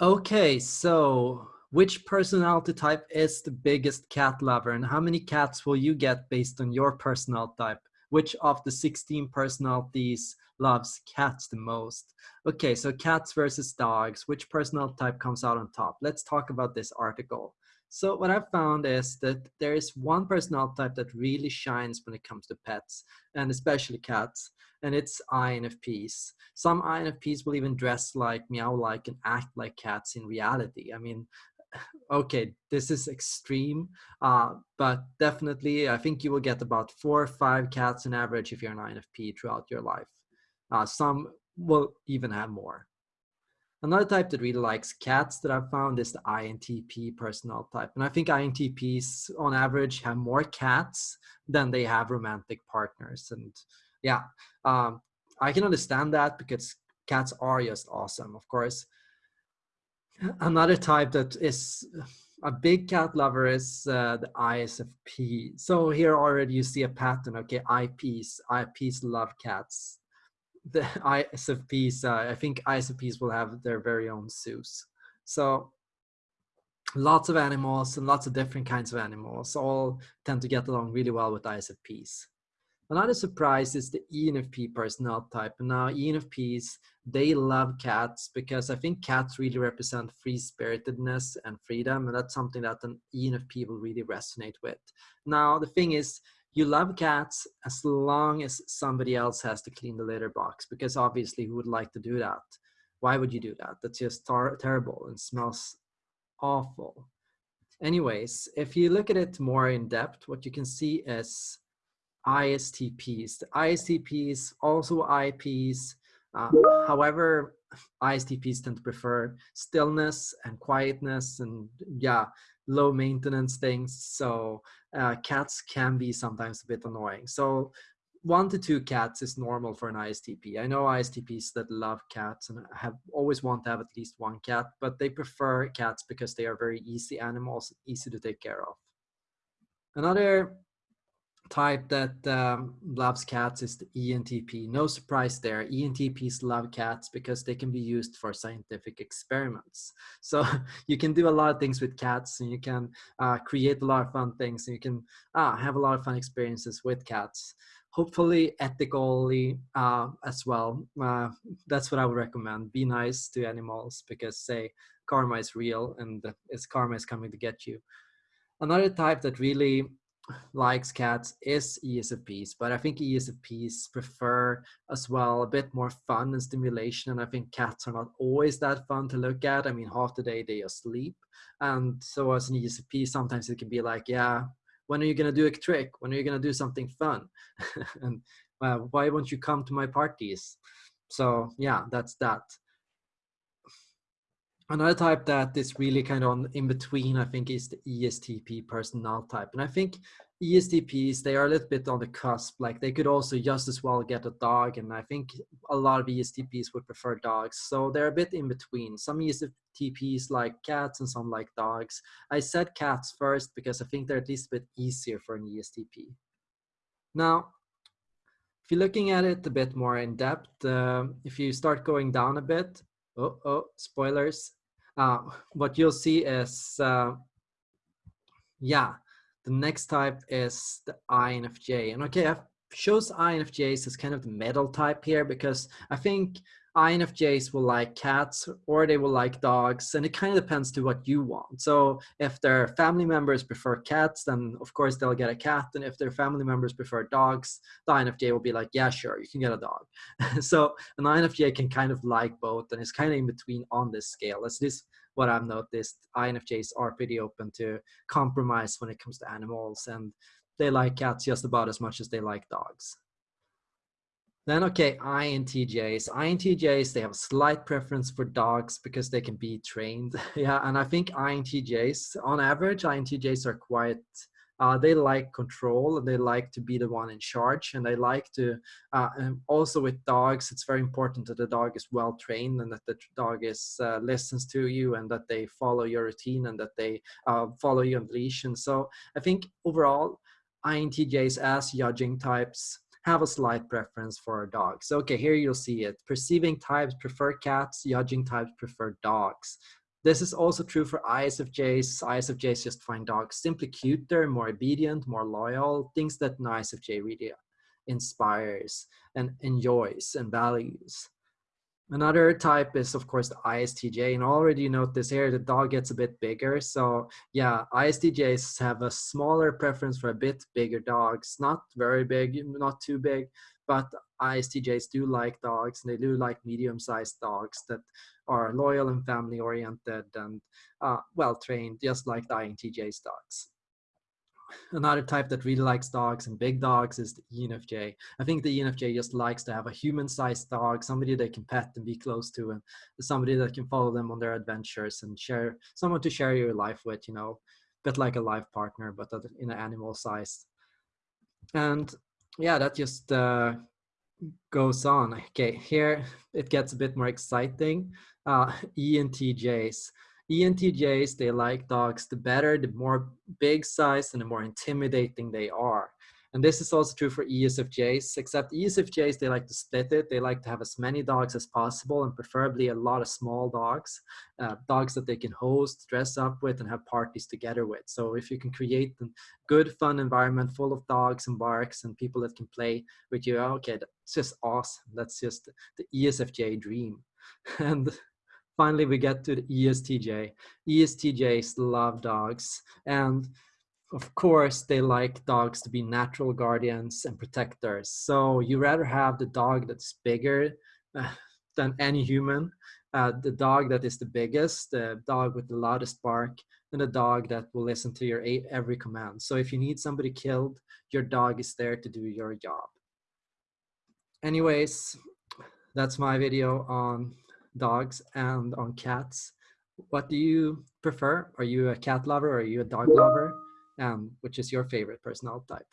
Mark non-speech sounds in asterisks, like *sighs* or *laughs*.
Okay, so which personality type is the biggest cat lover and how many cats will you get based on your personality type? Which of the 16 personalities loves cats the most? Okay, so cats versus dogs, which personality type comes out on top? Let's talk about this article. So what I've found is that there is one personality type that really shines when it comes to pets and especially cats and it's INFPs. Some INFPs will even dress like, meow like, and act like cats in reality. I mean, *sighs* okay, this is extreme, uh, but definitely I think you will get about four or five cats in average if you're an INFP throughout your life. Uh, some will even have more. Another type that really likes cats that I've found is the INTP personal type. And I think INTPs on average have more cats than they have romantic partners. And yeah, um, I can understand that because cats are just awesome, of course. *laughs* Another type that is a big cat lover is uh, the ISFP. So here already you see a pattern, okay, IPs, IPs love cats. The *laughs* ISFPs, uh, I think ISFPs will have their very own zoos. So lots of animals and lots of different kinds of animals all tend to get along really well with ISFPs. Another surprise is the ENFP personnel type. And now ENFPs, they love cats because I think cats really represent free spiritedness and freedom. And that's something that an ENFP will really resonate with. Now, the thing is, you love cats as long as somebody else has to clean the litter box because obviously who would like to do that? Why would you do that? That's just terrible and smells awful. Anyways, if you look at it more in depth, what you can see is ISTPs. The ISTPs, also IPs. Uh, however, ISTPs tend to prefer stillness and quietness and yeah, low maintenance things. So uh, cats can be sometimes a bit annoying. So one to two cats is normal for an ISTP. I know ISTPs that love cats and have always want to have at least one cat, but they prefer cats because they are very easy animals, easy to take care of. Another type that um, loves cats is the ENTP. No surprise there. ENTPs love cats because they can be used for scientific experiments. So *laughs* you can do a lot of things with cats and you can uh, create a lot of fun things and you can uh, have a lot of fun experiences with cats. Hopefully ethically uh, as well. Uh, that's what I would recommend. Be nice to animals because say karma is real and it's karma is coming to get you. Another type that really likes cats is ESFPs, but I think ESFPs prefer as well a bit more fun and stimulation. And I think cats are not always that fun to look at. I mean, half the day they are sleep. And so as an ESFP, sometimes it can be like, yeah, when are you going to do a trick? When are you going to do something fun? *laughs* and uh, why won't you come to my parties? So yeah, that's that. Another type that is really kind of in between, I think, is the ESTP personnel type. And I think ESTPs, they are a little bit on the cusp. Like they could also just as well get a dog. And I think a lot of ESTPs would prefer dogs. So they're a bit in between. Some ESTPs like cats and some like dogs. I said cats first because I think they're at least a bit easier for an ESTP. Now, if you're looking at it a bit more in depth, uh, if you start going down a bit, oh, oh, spoilers, uh, what you'll see is, uh, yeah, the next type is the INFJ. And okay, I've shows INFJs as kind of the middle type here because I think INFJs will like cats or they will like dogs and it kind of depends to what you want. So if their family members prefer cats, then of course they'll get a cat. And if their family members prefer dogs, the INFJ will be like, yeah, sure, you can get a dog. *laughs* so an INFJ can kind of like both and it's kind of in between on this scale. That's this what I've noticed. INFJs are pretty open to compromise when it comes to animals and they like cats just about as much as they like dogs. Then, okay, INTJs. INTJs, they have a slight preference for dogs because they can be trained. *laughs* yeah, and I think INTJs, on average, INTJs are quite, uh, they like control and they like to be the one in charge. And they like to, uh, and also with dogs, it's very important that the dog is well trained and that the dog is uh, listens to you and that they follow your routine and that they uh, follow you on leash. And so I think overall, INTJs as judging types have a slight preference for dogs. Okay, here you'll see it. Perceiving types prefer cats, judging types prefer dogs. This is also true for ISFJs. ISFJs just find dogs simply cuter, more obedient, more loyal, things that an ISFJ really inspires and enjoys and values. Another type is, of course, the ISTJ. And already you notice here, the dog gets a bit bigger. So yeah, ISTJs have a smaller preference for a bit bigger dogs. Not very big, not too big, but ISTJs do like dogs and they do like medium-sized dogs that are loyal and family-oriented and uh, well-trained, just like the INTJ's dogs another type that really likes dogs and big dogs is the ENFJ. I think the ENFJ just likes to have a human-sized dog, somebody they can pet and be close to, and somebody that can follow them on their adventures and share someone to share your life with. You know, a bit like a life partner, but in an animal size. And yeah, that just uh, goes on. Okay, here it gets a bit more exciting. Uh, ENTJs. ENTJs, they like dogs, the better, the more big size and the more intimidating they are. And this is also true for ESFJs, except ESFJs, they like to split it. They like to have as many dogs as possible and preferably a lot of small dogs, uh, dogs that they can host, dress up with, and have parties together with. So if you can create a good, fun environment full of dogs and barks and people that can play with you, okay, that's just awesome. That's just the ESFJ dream. *laughs* And finally we get to the ESTJ. ESTJs love dogs and of course they like dogs to be natural guardians and protectors. So you rather have the dog that's bigger uh, than any human, uh, the dog that is the biggest, the dog with the loudest bark, and a dog that will listen to your every command. So if you need somebody killed, your dog is there to do your job. Anyways, that's my video on dogs and on cats. What do you prefer? Are you a cat lover or are you a dog lover? And which is your favorite personality type?